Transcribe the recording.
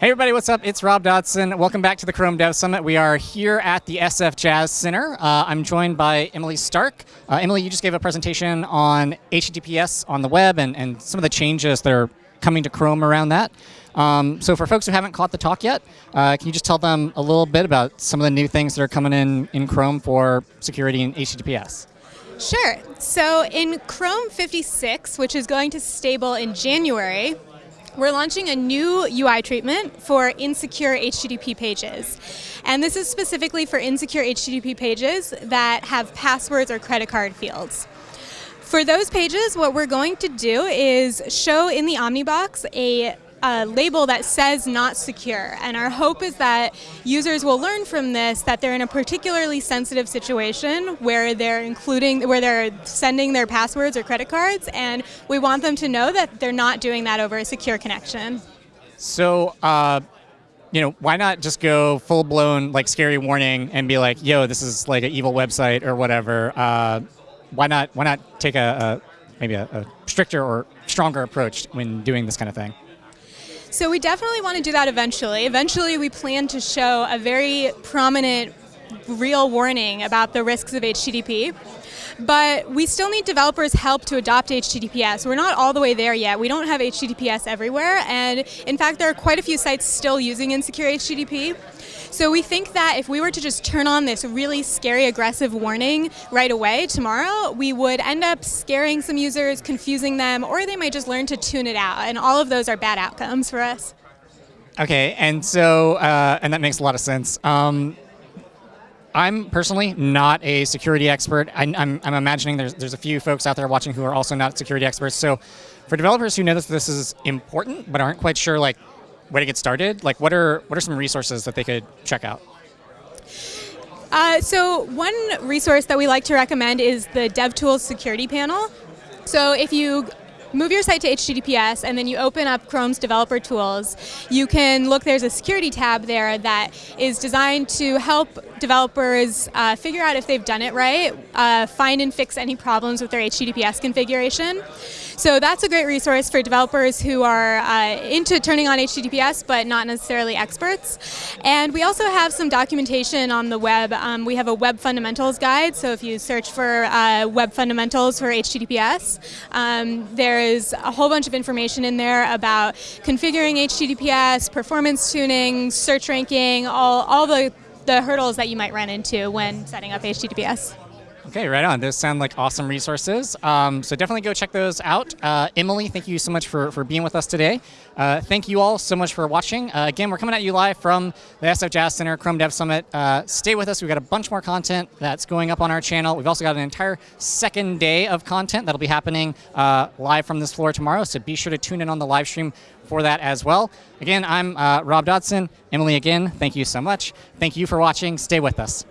Hey everybody, what's up? It's Rob Dodson. Welcome back to the Chrome Dev Summit. We are here at the SF Jazz Center. Uh, I'm joined by Emily Stark. Uh, Emily, you just gave a presentation on HTTPS on the web and, and some of the changes that are coming to Chrome around that. Um, so for folks who haven't caught the talk yet, uh, can you just tell them a little bit about some of the new things that are coming in in Chrome for security and HTTPS? Sure. So in Chrome 56, which is going to stable in January, we're launching a new UI treatment for insecure HTTP pages. And this is specifically for insecure HTTP pages that have passwords or credit card fields. For those pages, what we're going to do is show in the Omnibox a a label that says not secure. And our hope is that users will learn from this that they're in a particularly sensitive situation where they're including, where they're sending their passwords or credit cards, and we want them to know that they're not doing that over a secure connection. So, uh, you know, why not just go full blown like scary warning and be like, yo, this is like an evil website or whatever. Uh, why not? Why not take a, a maybe a, a stricter or stronger approach when doing this kind of thing? So we definitely want to do that eventually. Eventually we plan to show a very prominent real warning about the risks of HTTP. But we still need developers' help to adopt HTTPS. We're not all the way there yet. We don't have HTTPS everywhere, and in fact, there are quite a few sites still using insecure HTTP. So we think that if we were to just turn on this really scary, aggressive warning right away tomorrow, we would end up scaring some users, confusing them, or they might just learn to tune it out. And all of those are bad outcomes for us. Okay, and so, uh, and that makes a lot of sense. Um, I'm personally not a security expert. I, am imagining there's, there's a few folks out there watching who are also not security experts. So for developers who know that this is important but aren't quite sure like where to get started, like what are, what are some resources that they could check out? Uh, so one resource that we like to recommend is the DevTools security panel. So if you move your site to HTTPS and then you open up Chrome's developer tools, you can look, there's a security tab there that is designed to help developers uh, figure out if they've done it right, uh, find and fix any problems with their HTTPS configuration. So that's a great resource for developers who are uh, into turning on HTTPS but not necessarily experts. And we also have some documentation on the web. Um, we have a web fundamentals guide, so if you search for uh, web fundamentals for HTTPS, um, there is a whole bunch of information in there about configuring HTTPS, performance tuning, search ranking, all, all the, the hurdles that you might run into when setting up HTTPS. Okay, right on. Those sound like awesome resources. Um, so definitely go check those out. Uh, Emily, thank you so much for, for being with us today. Uh, thank you all so much for watching. Uh, again, we're coming at you live from the SF Jazz Center Chrome Dev Summit. Uh, stay with us. We've got a bunch more content that's going up on our channel. We've also got an entire second day of content that'll be happening uh, live from this floor tomorrow. So be sure to tune in on the live stream for that as well. Again, I'm uh, Rob Dodson. Emily, again, thank you so much. Thank you for watching. Stay with us.